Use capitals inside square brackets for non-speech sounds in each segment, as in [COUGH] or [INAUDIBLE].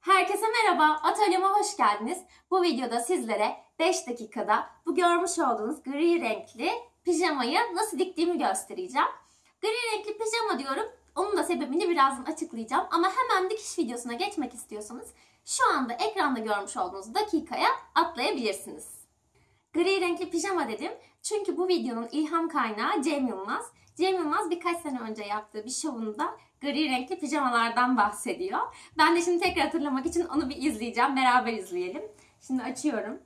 Herkese merhaba, atölyeme hoş geldiniz. Bu videoda sizlere 5 dakikada bu görmüş olduğunuz gri renkli pijamayı nasıl diktiğimi göstereceğim. Gri renkli pijama diyorum, onun da sebebini birazdan açıklayacağım. Ama hemen dikiş videosuna geçmek istiyorsanız şu anda ekranda görmüş olduğunuz dakikaya atlayabilirsiniz. Gri renkli pijama dedim çünkü bu videonun ilham kaynağı Cem Yılmaz. Cem Yılmaz birkaç sene önce yaptığı bir şovunda gri renkli pijamalardan bahsediyor. Ben de şimdi tekrar hatırlamak için onu bir izleyeceğim. Beraber izleyelim. Şimdi açıyorum.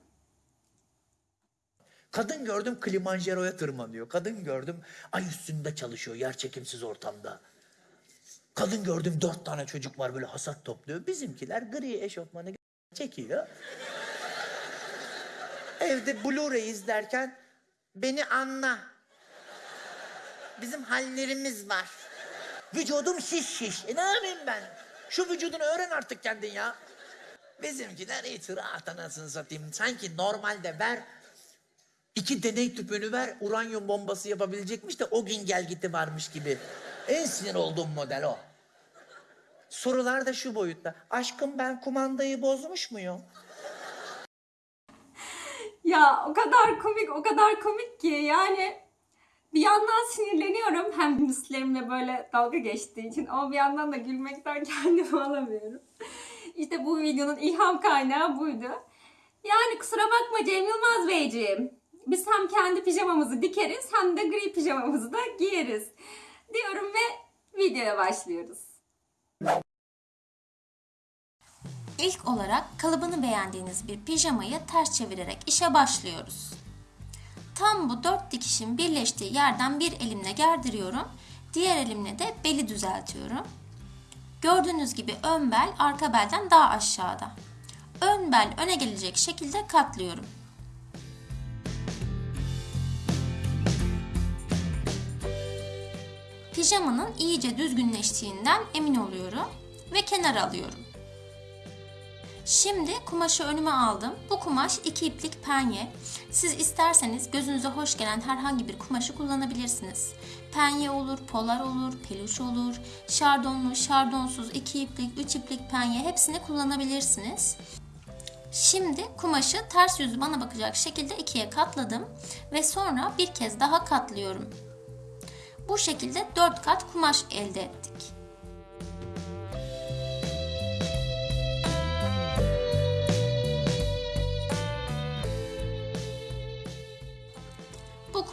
Kadın gördüm Kilimanjaro'ya tırmanıyor. Kadın gördüm ay üstünde çalışıyor yer çekimsiz ortamda. Kadın gördüm dört tane çocuk var böyle hasat topluyor. Bizimkiler gri eşofmanı çekiyor. Evde Blu-ray izlerken beni anla. Bizim hallerimiz var. Vücudum şiş şiş. E ne yapayım ben? Şu vücudunu öğren artık kendin ya. Bizimkiler itirat anasını satayım. Sanki normalde ver İki deney tüpünü ver, uranyum bombası yapabilecekmiş de o gün gel gitti varmış gibi. En sinir olduğum model o. Sorular da şu boyutta. Aşkım ben kumandayı bozmuş muyum? Ya o kadar komik, o kadar komik ki yani bir yandan sinirleniyorum hem müslerimle böyle dalga geçtiği için ama bir yandan da gülmekten [LAUGHS] kendimi alamıyorum. İşte bu videonun ilham kaynağı buydu. Yani kusura bakma Cem Yılmaz Beyciğim. Biz hem kendi pijamamızı dikeriz hem de gri pijamamızı da giyeriz. Diyorum ve videoya başlıyoruz. İlk olarak kalıbını beğendiğiniz bir pijamayı ters çevirerek işe başlıyoruz. Tam bu dört dikişin birleştiği yerden bir elimle gerdiriyorum. Diğer elimle de beli düzeltiyorum. Gördüğünüz gibi ön bel arka belden daha aşağıda. Ön bel öne gelecek şekilde katlıyorum. Pijamanın iyice düzgünleştiğinden emin oluyorum ve kenara alıyorum. Şimdi kumaşı önüme aldım. Bu kumaş iki iplik penye. Siz isterseniz gözünüze hoş gelen herhangi bir kumaşı kullanabilirsiniz. Penye olur, polar olur, peluş olur, şardonlu, şardonsuz, iki iplik, üç iplik penye hepsini kullanabilirsiniz. Şimdi kumaşı ters yüzü bana bakacak şekilde ikiye katladım ve sonra bir kez daha katlıyorum. Bu şekilde 4 kat kumaş elde ettik.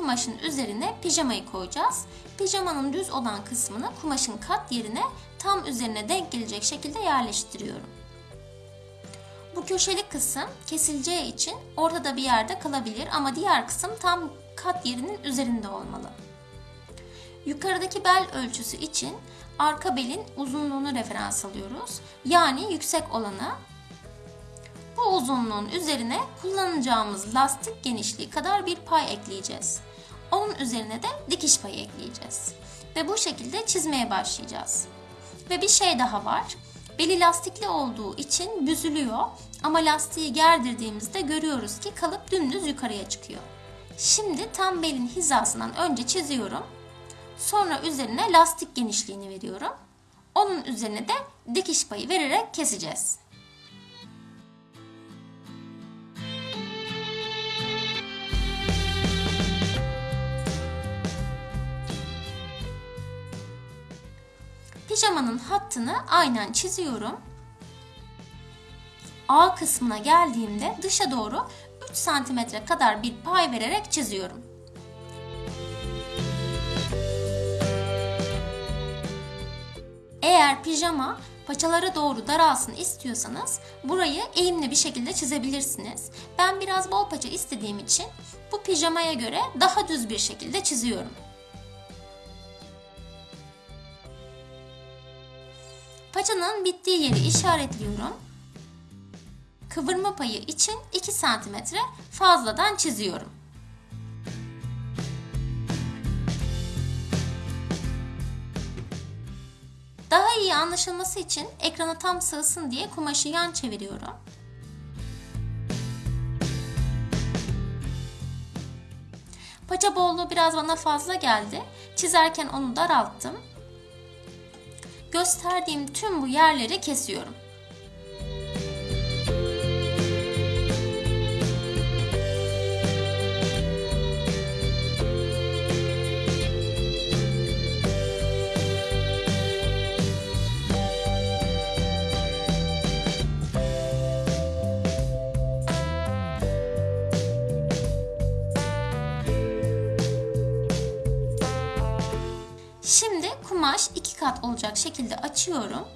Kumaşın üzerine pijamayı koyacağız. Pijamanın düz olan kısmını kumaşın kat yerine tam üzerine denk gelecek şekilde yerleştiriyorum. Bu köşeli kısım kesileceği için ortada bir yerde kalabilir ama diğer kısım tam kat yerinin üzerinde olmalı. Yukarıdaki bel ölçüsü için arka belin uzunluğunu referans alıyoruz. Yani yüksek olanı. Bu uzunluğun üzerine kullanacağımız lastik genişliği kadar bir pay ekleyeceğiz. Onun üzerine de dikiş payı ekleyeceğiz. Ve bu şekilde çizmeye başlayacağız. Ve bir şey daha var. Beli lastikli olduğu için büzülüyor ama lastiği gerdirdiğimizde görüyoruz ki kalıp dümdüz yukarıya çıkıyor. Şimdi tam belin hizasından önce çiziyorum. Sonra üzerine lastik genişliğini veriyorum. Onun üzerine de dikiş payı vererek keseceğiz. Pijamanın hattını aynen çiziyorum. A kısmına geldiğimde dışa doğru 3 cm kadar bir pay vererek çiziyorum. Eğer pijama paçalara doğru daralsın istiyorsanız burayı eğimli bir şekilde çizebilirsiniz. Ben biraz bol paça istediğim için bu pijamaya göre daha düz bir şekilde çiziyorum. Paçanın bittiği yeri işaretliyorum. Kıvırma payı için 2 cm fazladan çiziyorum. Daha iyi anlaşılması için ekrana tam sığsın diye kumaşı yan çeviriyorum. Paça bolluğu biraz bana fazla geldi. Çizerken onu daralttım. Gösterdiğim tüm bu yerleri kesiyorum. Kumaş iki kat olacak şekilde açıyorum.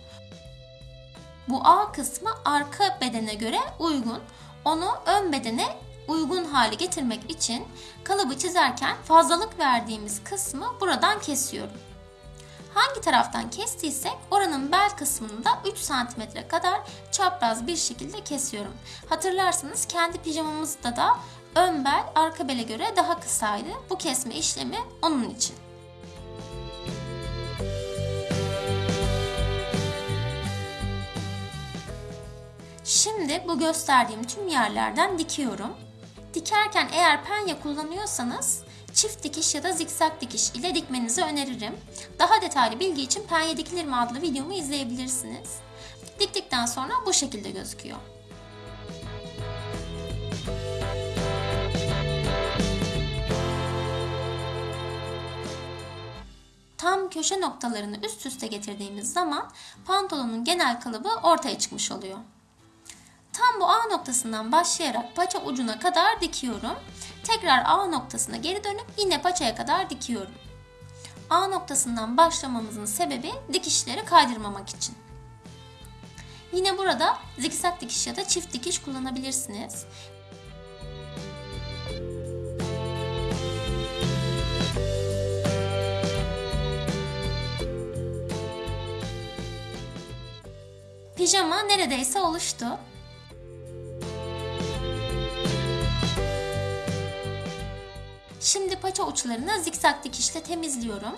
Bu A kısmı arka bedene göre uygun. Onu ön bedene uygun hale getirmek için kalıbı çizerken fazlalık verdiğimiz kısmı buradan kesiyorum. Hangi taraftan kestiysek oranın bel kısmını da 3 cm kadar çapraz bir şekilde kesiyorum. Hatırlarsanız kendi pijamamızda da ön bel arka bele göre daha kısaydı. Bu kesme işlemi onun için. Şimdi bu gösterdiğim tüm yerlerden dikiyorum. Dikerken eğer penye kullanıyorsanız çift dikiş ya da zikzak dikiş ile dikmenizi öneririm. Daha detaylı bilgi için penye dikilir mi adlı videomu izleyebilirsiniz. Diktikten sonra bu şekilde gözüküyor. Tam köşe noktalarını üst üste getirdiğimiz zaman pantolonun genel kalıbı ortaya çıkmış oluyor. Tam bu A noktasından başlayarak paça ucuna kadar dikiyorum. Tekrar A noktasına geri dönüp yine paçaya kadar dikiyorum. A noktasından başlamamızın sebebi dikişleri kaydırmamak için. Yine burada zikzak dikiş ya da çift dikiş kullanabilirsiniz. Pijama neredeyse oluştu. Paça uçlarını zikzak dikişle temizliyorum.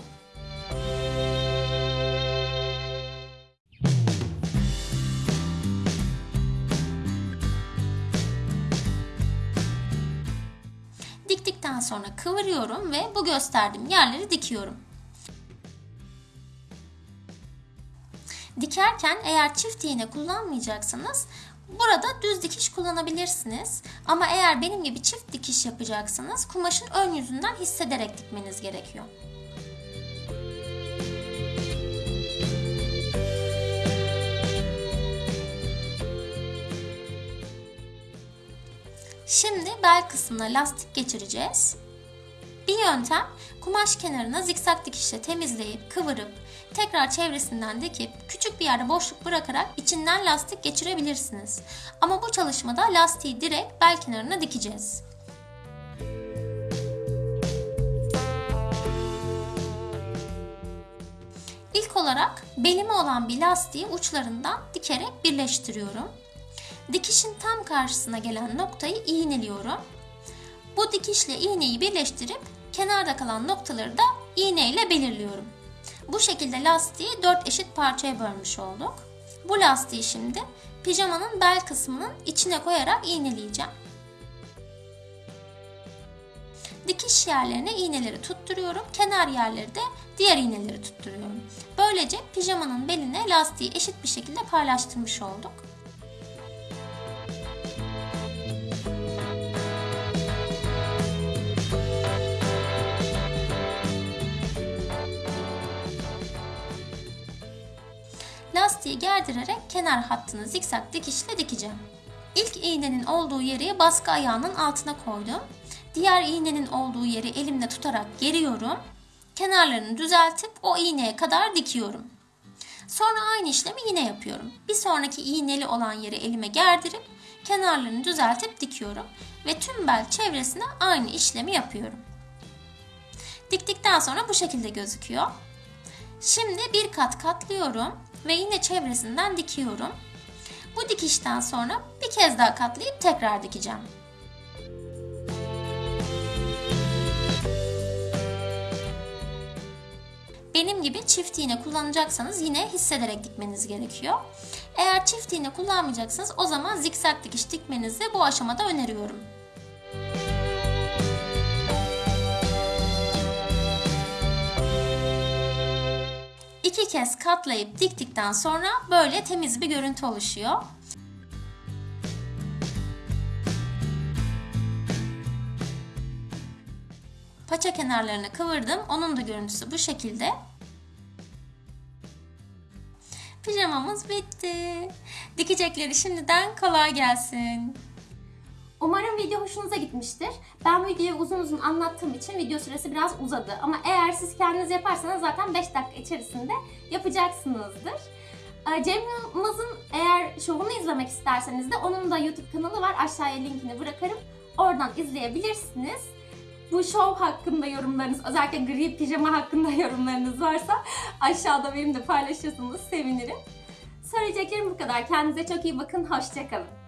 Diktikten sonra kıvırıyorum ve bu gösterdiğim yerleri dikiyorum. Dikerken eğer çift iğne kullanmayacaksanız burada düz dikiş kullanabilirsiniz. Ama eğer benim gibi çift dikiş yapacaksanız kumaşın ön yüzünden hissederek dikmeniz gerekiyor. Şimdi bel kısmına lastik geçireceğiz. Bir yöntem kumaş kenarına zikzak dikişle temizleyip kıvırıp tekrar çevresinden dikip küçük bir yerde boşluk bırakarak içinden lastik geçirebilirsiniz. Ama bu çalışmada lastiği direkt bel kenarına dikeceğiz. İlk olarak belime olan bir lastiği uçlarından dikerek birleştiriyorum. Dikişin tam karşısına gelen noktayı iğneliyorum. Bu dikişle iğneyi birleştirip kenarda kalan noktaları da iğne ile belirliyorum. Bu şekilde lastiği 4 eşit parçaya bölmüş olduk. Bu lastiği şimdi pijamanın bel kısmının içine koyarak iğneleyeceğim. Dikiş yerlerine iğneleri tutturuyorum. Kenar yerleri de diğer iğneleri tutturuyorum. Böylece pijamanın beline lastiği eşit bir şekilde paylaştırmış olduk. Lastiği gerdirerek kenar hattını zikzak dikişle dikeceğim. İlk iğnenin olduğu yeri baskı ayağının altına koydum. Diğer iğnenin olduğu yeri elimle tutarak geriyorum. Kenarlarını düzeltip o iğneye kadar dikiyorum. Sonra aynı işlemi yine yapıyorum. Bir sonraki iğneli olan yeri elime gerdirip kenarlarını düzeltip dikiyorum ve tüm bel çevresine aynı işlemi yapıyorum. Diktikten sonra bu şekilde gözüküyor. Şimdi bir kat katlıyorum ve yine çevresinden dikiyorum. Bu dikişten sonra bir kez daha katlayıp tekrar dikeceğim. Benim gibi çift iğne kullanacaksanız yine hissederek dikmeniz gerekiyor. Eğer çift iğne kullanmayacaksanız o zaman zikzak dikiş dikmenizi bu aşamada öneriyorum. İki kez katlayıp diktikten sonra böyle temiz bir görüntü oluşuyor. Paça kenarlarını kıvırdım. Onun da görüntüsü bu şekilde. Pijamamız bitti. Dikecekleri şimdiden kolay gelsin. Umarım video hoşunuza gitmiştir. Ben videoyu uzun uzun anlattığım için video süresi biraz uzadı. Ama eğer siz kendiniz yaparsanız zaten 5 dakika içerisinde yapacaksınızdır. Ee, Cem Yılmaz'ın eğer şovunu izlemek isterseniz de onun da YouTube kanalı var. Aşağıya linkini bırakırım. Oradan izleyebilirsiniz. Bu şov hakkında yorumlarınız, özellikle gri pijama hakkında [LAUGHS] yorumlarınız varsa aşağıda benimle paylaşırsanız sevinirim. Söyleyeceklerim bu kadar. Kendinize çok iyi bakın. Hoşçakalın.